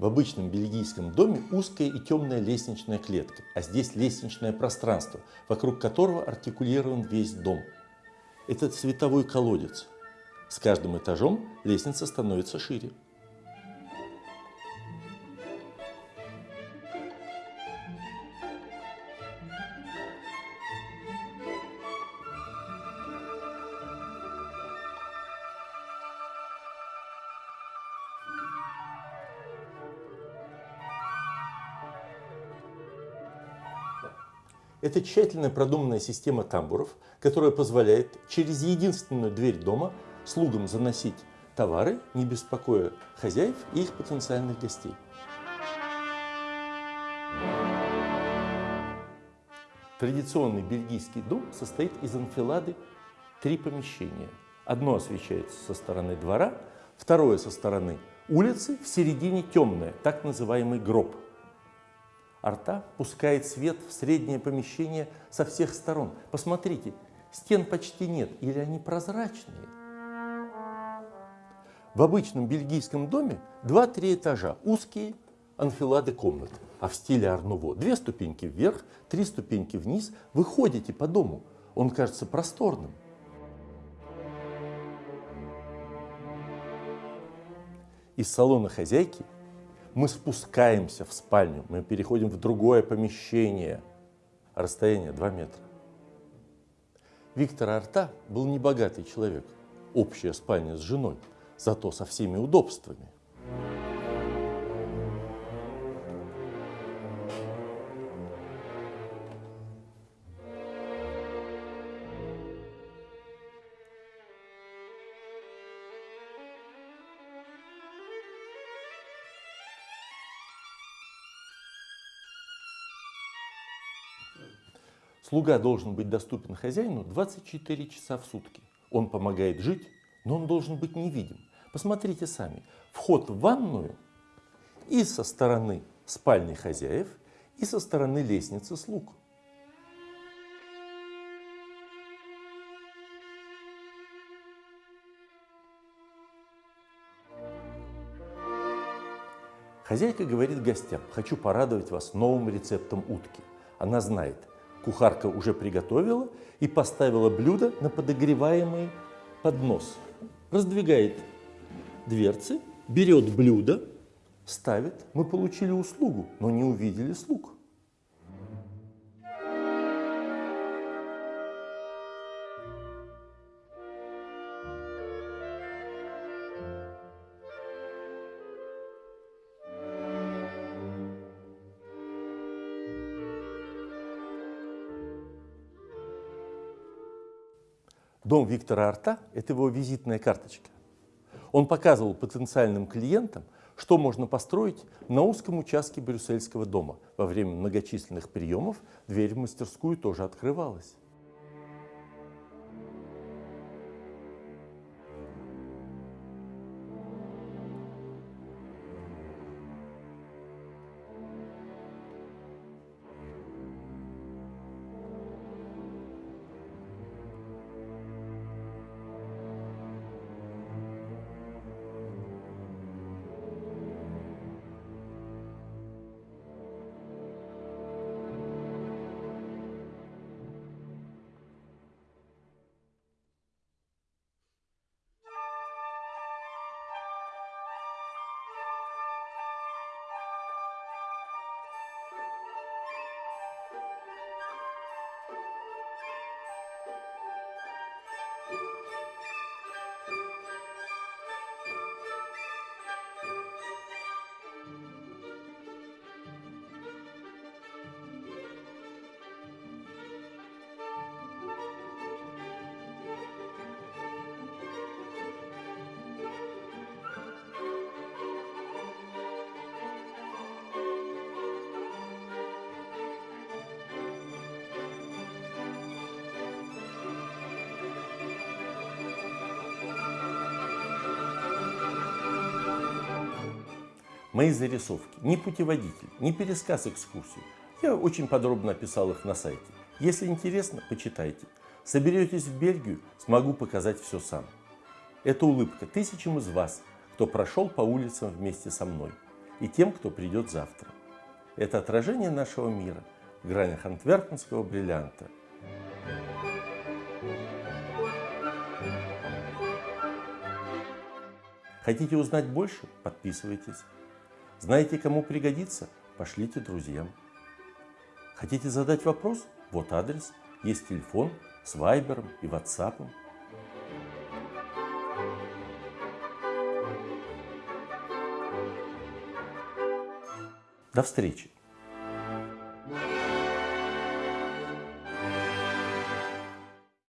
В обычном бельгийском доме узкая и темная лестничная клетка, а здесь лестничное пространство, вокруг которого артикулирован весь дом. Это световой колодец. С каждым этажом лестница становится шире. Это тщательно продуманная система тамбуров, которая позволяет через единственную дверь дома слугам заносить товары, не беспокоя хозяев и их потенциальных гостей. Традиционный бельгийский дом состоит из анфилады три помещения. Одно освещается со стороны двора, второе со стороны улицы, в середине темное, так называемый гроб – Арта пускает свет в среднее помещение со всех сторон. Посмотрите, стен почти нет, или они прозрачные. В обычном бельгийском доме 2-3 этажа, узкие анфилады комнат. А в стиле Арнуво две ступеньки вверх, три ступеньки вниз. Вы ходите по дому, он кажется просторным. Из салона хозяйки мы спускаемся в спальню, мы переходим в другое помещение. Расстояние 2 метра. Виктор Арта был небогатый человек. Общая спальня с женой, зато со всеми удобствами. Слуга должен быть доступен хозяину 24 часа в сутки. Он помогает жить, но он должен быть невидим. Посмотрите сами. Вход в ванную и со стороны спальни хозяев, и со стороны лестницы слуг. Хозяйка говорит гостям, хочу порадовать вас новым рецептом утки. Она знает, Кухарка уже приготовила и поставила блюдо на подогреваемый поднос. Раздвигает дверцы, берет блюдо, ставит. Мы получили услугу, но не увидели слуг. Дом Виктора Арта – это его визитная карточка. Он показывал потенциальным клиентам, что можно построить на узком участке Брюссельского дома. Во время многочисленных приемов дверь в мастерскую тоже открывалась. Мои зарисовки не путеводитель, не пересказ экскурсии. Я очень подробно описал их на сайте. Если интересно, почитайте. Соберетесь в Бельгию, смогу показать все сам. Это улыбка тысячам из вас, кто прошел по улицам вместе со мной, и тем, кто придет завтра. Это отражение нашего мира в гранях антверпенского бриллианта. Хотите узнать больше? Подписывайтесь. Знаете, кому пригодится? Пошлите друзьям. Хотите задать вопрос? Вот адрес. Есть телефон с вайбером и ватсапом. До встречи!